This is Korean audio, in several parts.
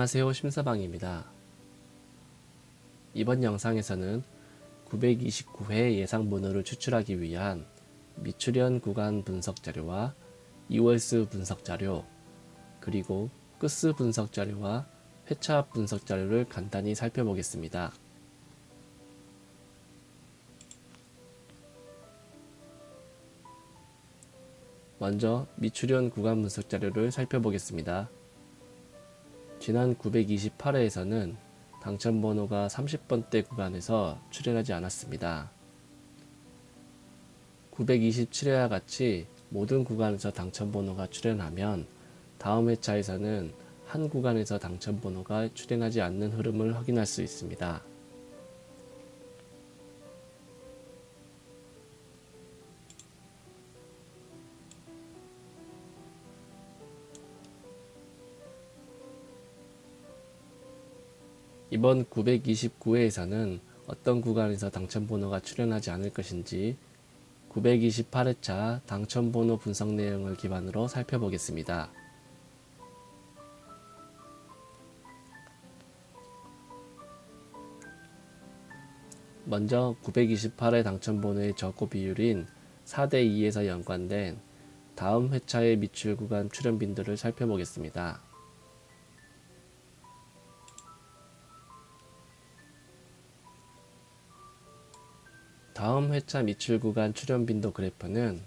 안녕하세요 심사방입니다. 이번 영상에서는 929회 예상번호를 추출하기 위한 미출현 구간 분석 자료와 이월수 분석 자료 그리고 끝수 분석 자료와 회차 분석 자료를 간단히 살펴보겠습니다. 먼저 미출현 구간 분석 자료를 살펴보겠습니다. 지난 928회에서는 당첨번호가 30번대 구간에서 출현하지 않았습니다. 927회와 같이 모든 구간에서 당첨번호가 출현하면 다음 회차에서는 한 구간에서 당첨번호가 출현하지 않는 흐름을 확인할 수 있습니다. 이번 929회에서는 어떤 구간에서 당첨번호가 출현하지 않을 것인지 928회차 당첨번호 분석 내용을 기반으로 살펴보겠습니다. 먼저 928회 당첨번호의 적고 비율인 4대2에서 연관된 다음 회차의 미출 구간 출현 빈도를 살펴보겠습니다. 다음 회차 미출 구간 출현 빈도 그래프는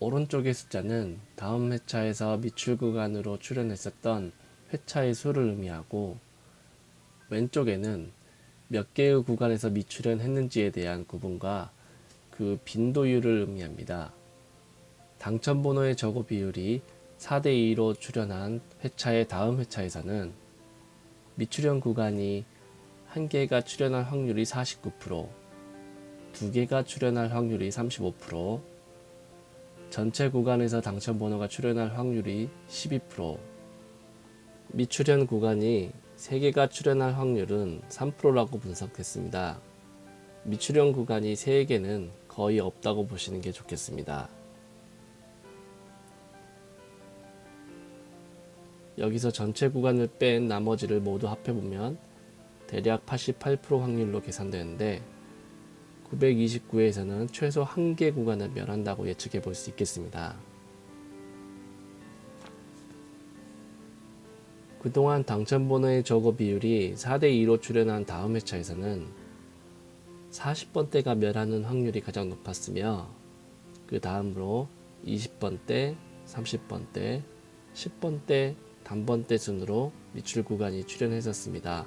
오른쪽의 숫자는 다음 회차에서 미출 구간으로 출현했었던 회차의 수를 의미하고 왼쪽에는 몇 개의 구간에서 미출현했는지에 대한 구분과 그 빈도율을 의미합니다. 당첨번호의 저고 비율이 4대2로 출현한 회차의 다음 회차에서는 미출현 구간이 한 개가 출현할 확률이 49%, 두 개가 출현할 확률이 35%, 전체 구간에서 당첨 번호가 출현할 확률이 12%, 미출현 구간이 3개가 출현할 확률은 3%라고 분석했습니다. 미출현 구간이 3개는 거의 없다고 보시는 게 좋겠습니다. 여기서 전체 구간을 뺀 나머지를 모두 합해보면 대략 88% 확률로 계산되는데 929회에서는 최소 한 개 구간을 멸한다고 예측해 볼 수 있겠습니다. 그동안 당첨번호의 저거 비율이 4대2로 출현한 다음 회차에서는 40번대가 멸하는 확률이 가장 높았으며 그 다음으로 20번대, 30번대, 10번대, 단번대 순으로 미출 구간이 출현했었습니다.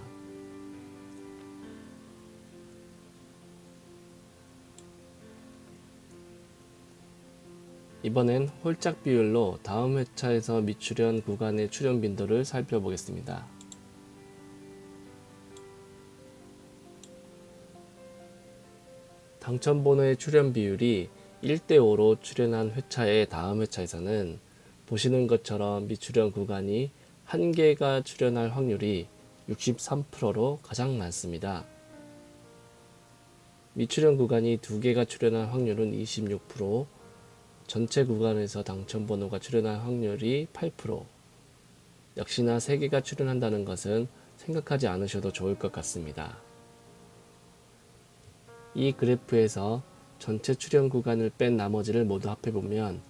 이번엔 홀짝 비율로 다음 회차에서 미출현 구간의 출현 빈도를 살펴보겠습니다. 당첨번호의 출현 비율이 1대5로 출현한 회차의 다음 회차에서는 보시는 것처럼 미출현 구간이 한 개가 출현할 확률이 63%로 가장 많습니다. 미출현 구간이 두 개가 출현할 확률은 26%, 전체 구간에서 당첨번호가 출현할 확률이 8% 역시나 3개가 출현한다는 것은 생각하지 않으셔도 좋을 것 같습니다. 이 그래프에서 전체 출현 구간을 뺀 나머지를 모두 합해보면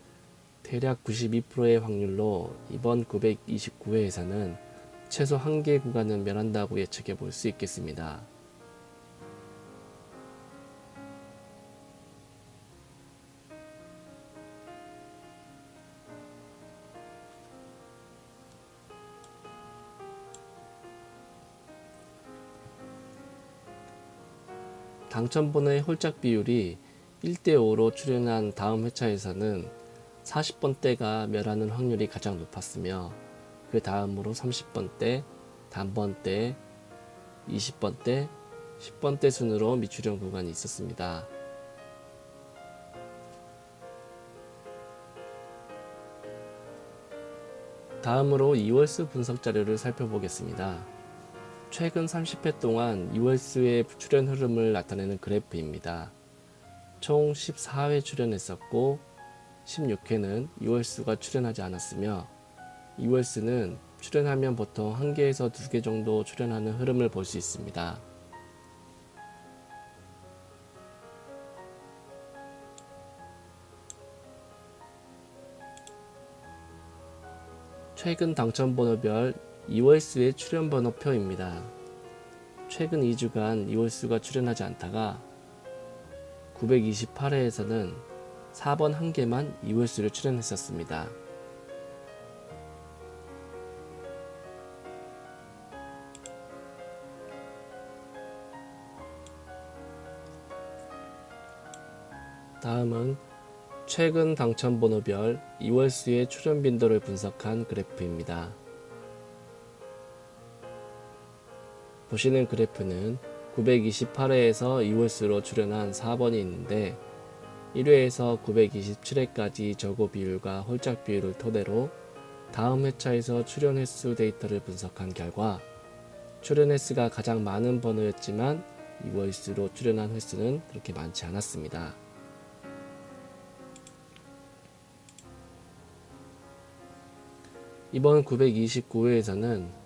대략 92%의 확률로 이번 929회에서는 최소 한 개 구간은 면한다고 예측해 볼 수 있겠습니다. 당첨번호의 홀짝 비율이 1대5로 출현한 다음 회차에서는 40번대가 멸하는 확률이 가장 높았으며 그 다음으로 30번대, 단번대, 20번대, 10번대 순으로 미출현 구간이 있었습니다. 다음으로 2월수 분석 자료를 살펴보겠습니다. 최근 30회 동안 2월수의 출현 흐름을 나타내는 그래프입니다. 총 14회 출연했었고 16회는 2월수가 출연하지 않았으며 2월수는 출연하면 보통 한 개에서 두개 정도 출연하는 흐름을 볼 수 있습니다. 최근 당첨번호별 2월수의 출연 번호표입니다. 최근 2주간 2월수가 출연하지 않다가 928회에서는 4번 한 개만 2월수를 출연했었습니다. 다음은 최근 당첨 번호별 2월수의 출연 빈도를 분석한 그래프입니다. 보시는 그래프는 928회에서 2월수로 출연한 4번이 있는데 1회에서 927회까지 저고 비율과 홀짝 비율을 토대로 다음 회차에서 출연 횟수 데이터를 분석한 결과 출연 횟수가 가장 많은 번호였지만 2월수로 출연한 횟수는 그렇게 많지 않았습니다. 이번 929회에서는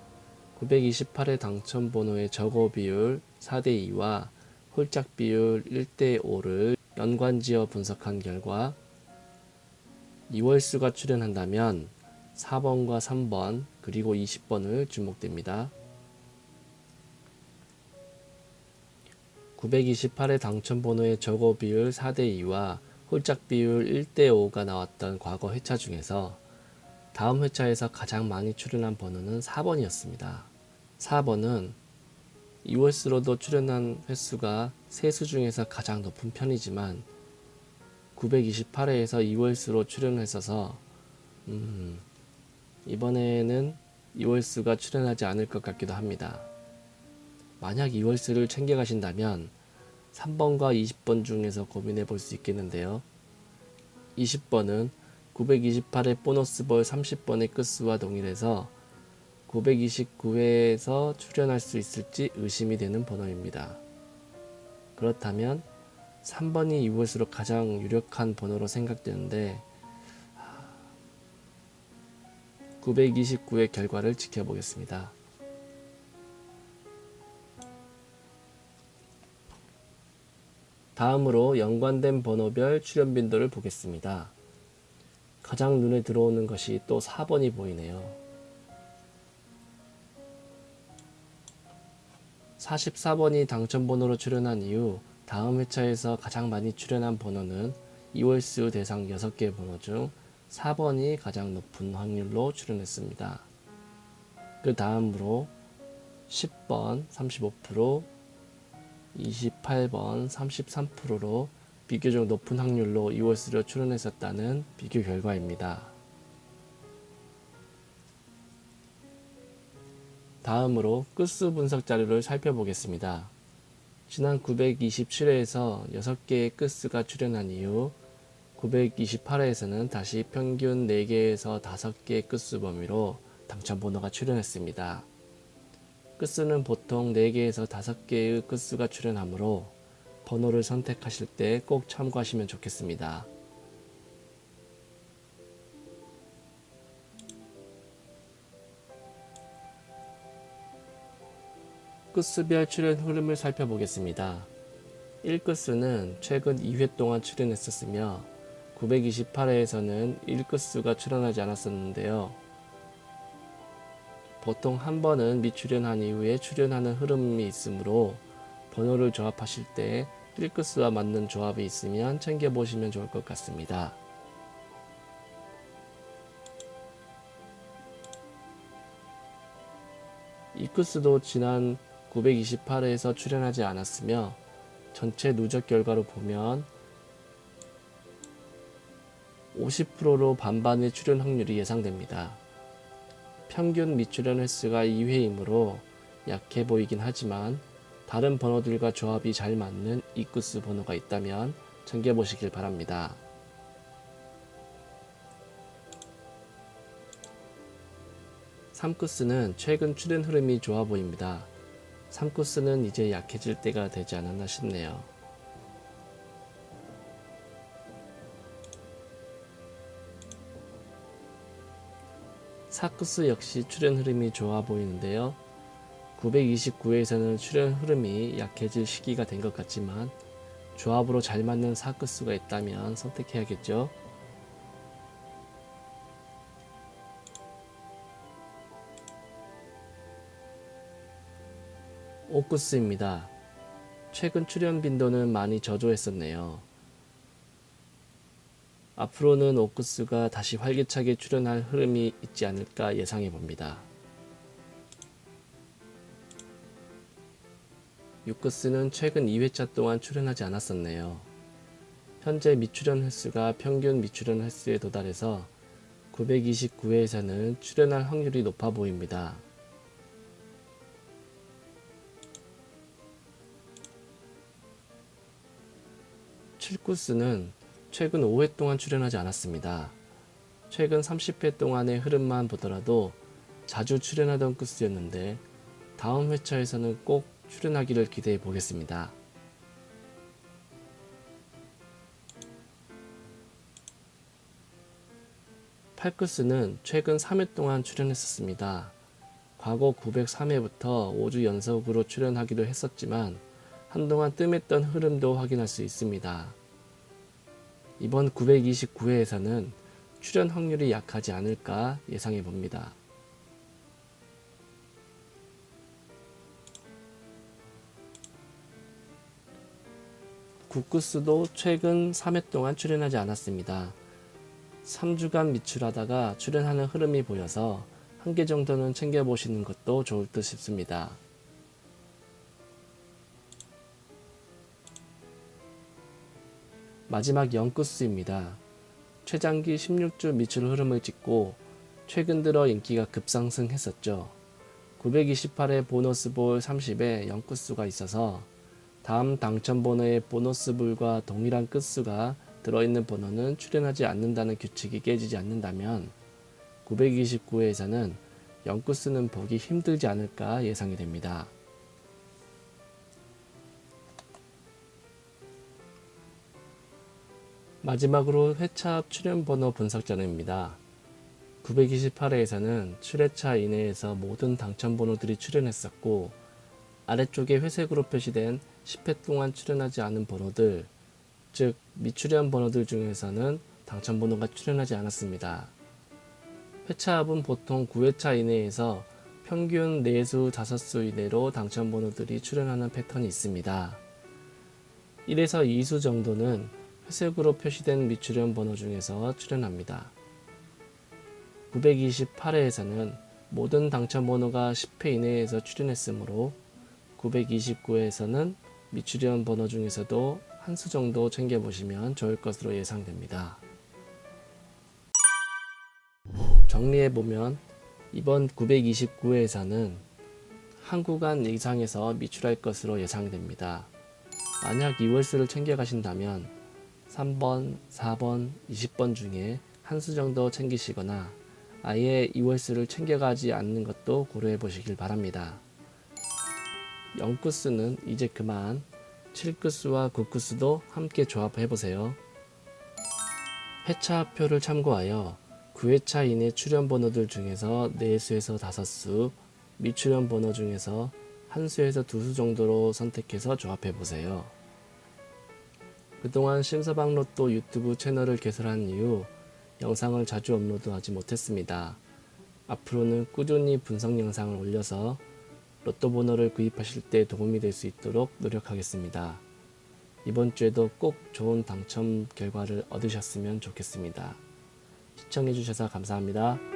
928회 당첨 번호의 적어 비율 4대2와 홀짝 비율 1대5를 연관지어 분석한 결과 2월수가 출연한다면 4번과 3번 그리고 20번을 주목됩니다. 928회 당첨 번호의 적어 비율 4대2와 홀짝 비율 1대5가 나왔던 과거 회차 중에서 다음 회차에서 가장 많이 출연한 번호는 4번이었습니다. 4번은 2월수로도 출연한 횟수가 세수 중에서 가장 높은 편이지만 928회에서 2월수로 출연했어서 음, 이번에는 2월수가 출연하지 않을 것 같기도 합니다. 만약 2월수를 챙겨가신다면 3번과 20번 중에서 고민해 볼 수 있겠는데요. 20번은 928회 보너스볼 30번의 끝수와 동일해서 929회에서 출연할 수 있을지 의심이 되는 번호입니다. 그렇다면 3번이 이곳으로 가장 유력한 번호로 생각되는데 929의 결과를 지켜보겠습니다. 다음으로 연관된 번호별 출연 빈도를 보겠습니다. 가장 눈에 들어오는 것이 또 4번이 보이네요. 44번이 당첨번호로 출연한 이후 다음 회차에서 가장 많이 출연한 번호는 2월수 대상 6개 번호 중 4번이 가장 높은 확률로 출연했습니다. 그 다음으로 10번 35%, 28번 33%로 비교적 높은 확률로 2월수로 출연했었다는 비교 결과입니다. 다음으로 끝수 분석 자료를 살펴보겠습니다. 지난 927회에서 6개의 끝수가 출연한 이후 928회에서는 다시 평균 4개에서 5개의 끝수 범위로 당첨 번호가 출연했습니다. 끝수는 보통 4개에서 5개의 끝수가 출연하므로 번호를 선택하실 때 꼭 참고하시면 좋겠습니다. 끝수별 출연 흐름을 살펴보겠습니다. 1끝수는 최근 2회 동안 출연했었으며 928회에서는 1끝수가 출연하지 않았었는데요. 보통 한 번은 미출연한 이후에 출연하는 흐름이 있으므로 번호를 조합하실 때 1끝수와 맞는 조합이 있으면 챙겨보시면 좋을 것 같습니다. 이끝수도 지난 928회에서 출연하지 않았으며 전체 누적 결과로 보면 50%로 반반의 출연 확률이 예상됩니다. 평균 미출연 횟수가 2회이므로 약해 보이긴 하지만 다른 번호들과 조합이 잘 맞는 이끝수 번호가 있다면 챙겨보시길 바랍니다. 3끝수는 최근 출연 흐름이 좋아 보입니다. 3코스는 이제 약해질 때가 되지 않았나 싶네요. 사크스 역시 출현 흐름이 좋아 보이는데요. 929회에서는 출현 흐름이 약해질 시기가 된 것 같지만 조합으로 잘 맞는 사크스가 있다면 선택해야겠죠. 오쿠스입니다. 최근 출연 빈도는 많이 저조했었네요. 앞으로는 오쿠스가 다시 활기차게 출연할 흐름이 있지 않을까 예상해 봅니다. 유쿠스는 최근 2회차 동안 출연하지 않았었네요. 현재 미출연 횟수가 평균 미출연 횟수에 도달해서 929회에서는 출연할 확률이 높아 보입니다. 칠구스는 최근 5회 동안 출연하지 않았습니다. 최근 30회 동안의 흐름만 보더라도 자주 출연하던 쿠스였는데 다음 회차에서는 꼭 출연하기를 기대해 보겠습니다. 팔크스는 최근 3회 동안 출연했었습니다. 과거 903회부터 5주 연속으로 출연하기도 했었지만 한동안 뜸했던 흐름도 확인할 수 있습니다. 이번 929회에서는 출연 확률이 약하지 않을까 예상해 봅니다. 구쿠스도 최근 3회 동안 출연하지 않았습니다. 3주간 미출하다가 출연하는 흐름이 보여서 한 개 정도는 챙겨보시는 것도 좋을 듯 싶습니다. 마지막 영쿠스입니다. 최장기 16주 미출 흐름을 찍고 최근 들어 인기가 급상승했었죠. 928회 보너스 볼 30에 영쿠스가 있어서 다음 당첨 번호의 보너스볼과 동일한 끝수가 들어있는 번호는 출연하지 않는다는 규칙이 깨지지 않는다면 929회에서는 영구수는 보기 힘들지 않을까 예상이 됩니다. 마지막으로 회차 앞 출연 번호 분석 자료입니다. 928회에서는 출회차 이내에서 모든 당첨 번호들이 출연했었고 아래쪽에 회색으로 표시된 10회 동안 출연하지 않은 번호들 즉 미출연 번호들 중에서는 당첨 번호가 출연하지 않았습니다. 회차 합은 보통 9회차 이내에서 평균 4수 5수 이내로 당첨 번호들이 출연하는 패턴이 있습니다. 1에서 2수 정도는 회색으로 표시된 미출연 번호 중에서 출연합니다. 928회에서는 모든 당첨 번호가 10회 이내에서 출연했으므로 929회에서는 미출연 번호 중에서도 한 수 정도 챙겨보시면 좋을 것으로 예상됩니다. 정리해보면 이번 929회에서는 한 구간 이상에서 미출할 것으로 예상됩니다. 만약 2월수를 챙겨가신다면 3번, 4번, 20번 중에 한 수 정도 챙기시거나 아예 2월수를 챙겨가지 않는 것도 고려해 보시길 바랍니다. 0구수는 이제 그만 7구수와 9구수도 함께 조합해 보세요. 회차표를 참고하여 9회차 이내 출연 번호들 중에서 4수에서 5수, 미출연 번호 중에서 1수에서 2수 정도로 선택해서 조합해 보세요. 그동안 심서방 로또 유튜브 채널을 개설한 이후 영상을 자주 업로드하지 못했습니다. 앞으로는 꾸준히 분석 영상을 올려서 로또 번호를 구입하실 때 도움이 될 수 있도록 노력하겠습니다. 이번 주에도 꼭 좋은 당첨 결과를 얻으셨으면 좋겠습니다. 시청해주셔서 감사합니다.